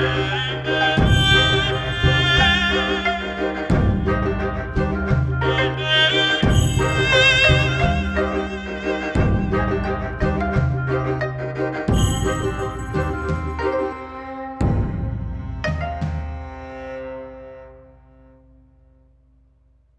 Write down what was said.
Yeah.